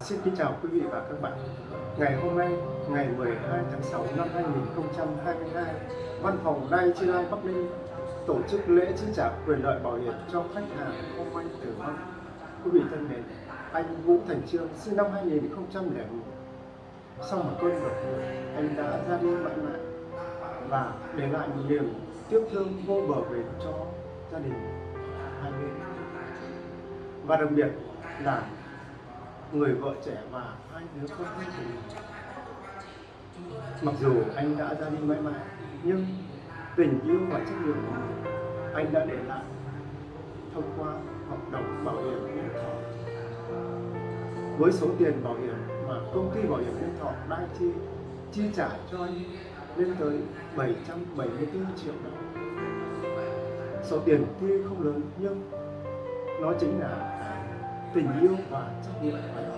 Xin kính chào quý vị và các bạn. Ngày hôm nay, ngày 12 tháng 6 năm 2022, Văn phòng Đai Chi Lai Bắc Ninh tổ chức lễ chi trả quyền lợi bảo hiểm cho khách hàng không may tử vong. Quý vị thân mến, anh Vũ Thành Trương sinh năm 2001. Sau một cơn đột ngột, anh đã ra đi mãi mãi và để lại một niềm tiếc thương vô bờ bến cho gia đình hai bên. Và đặc biệt là người vợ trẻ và hai đứa con của mình. Mặc dù anh đã ra đi mãi mãi, nhưng tình yêu và trách nhiệm của mình, anh đã để lại thông qua hợp đồng bảo hiểm nhân thọ. Với số tiền bảo hiểm mà công ty bảo hiểm nhân thọ đang chi chi trả cho anh lên tới 774 triệu đồng. Số tiền tuy không lớn nhưng nó chính là cái tình yêu và trách nhiệm của anh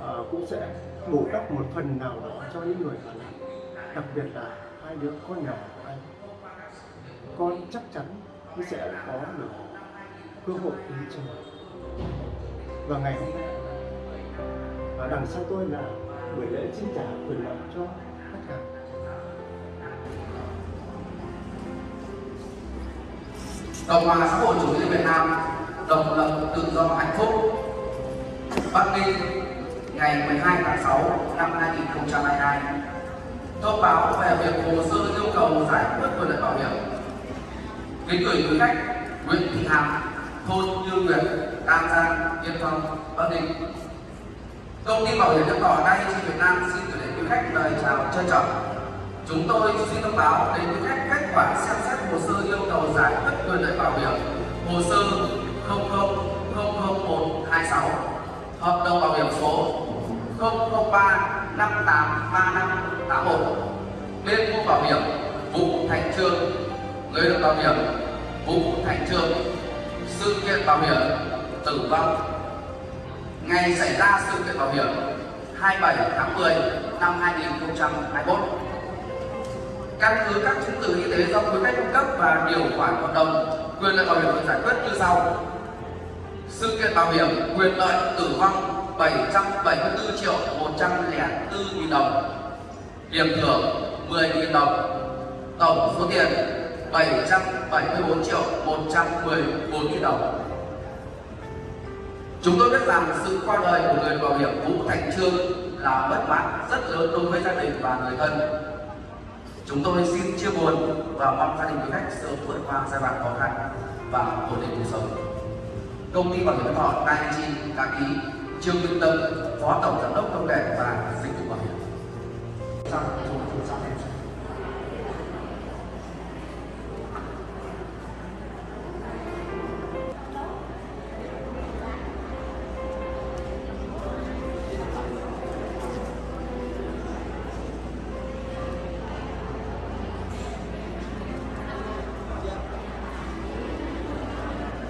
à, cũng sẽ bù đắp một phần nào đó cho những người còn lại đặc biệt là hai đứa con nhỏ của anh con chắc chắn nó sẽ có được cơ hội đến trường và ngày hôm nay và đằng sau tôi là buổi lễ chi trả quyền lợi cho khách hàng Cộng hòa xã hội chủ nghĩa Việt Nam độc lập tự do hạnh phúc. Bắc Ninh, ngày 12 tháng 6 năm 2022 thông báo về việc hồ sơ yêu cầu giải quyết quyền lợi bảo hiểm. Kính gửi quý khách Nguyễn Thị Hằng, thôn Như Nguyệt An Giang, Yên Phong, Bắc Ninh. Công ty bảo hiểm nhân thọ Dai Việt Nam xin gửi đến quý khách lời chào trân trọng. Chúng tôi xin thông báo đến quý khách kết quả xem xét hồ sơ yêu cầu giải quyết quyền lợi bảo hiểm. Hồ sơ 0000126 hợp đồng bảo hiểm số 003 583581 bên mua bảo hiểm Vũ Thành Trương người được bảo hiểm Vũ Thành Trương sự kiện bảo hiểm tử vong. Ngày xảy ra sự kiện bảo hiểm 27 tháng 10 năm 2021 căn cứ các chứng từ y tế do quý khách cung cấp và điều khoản hợp đồng, quyền lợi bảo hiểm được giải quyết như sau sự kiện bảo hiểm quyền lợi tử vong 774 triệu 104 nghìn đồng. Điểm thưởng 10 nghìn đồng. Tổng số tiền 774 triệu 114 nghìn đồng. Chúng tôi biết rằng sự qua đời của người bảo hiểm Vũ Thành Trương là mất mát rất lớn đối với gia đình và người thân. Chúng tôi xin chia buồn và mong gia đình quý khách sớm vượt qua giai đoạn khó khăn và ổn định cuộc sống. Công ty bảo hiểm nhân thọ Dai đã ký Trương Minh Tâm, Phó Tổng Giám đốc Công nghệ và Dịch vụ Bảo hiểm.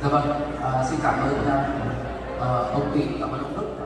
Dạ vâng, à, xin cảm ơn uh, ông Kỳ, ờ, cảm ơn ông Đức.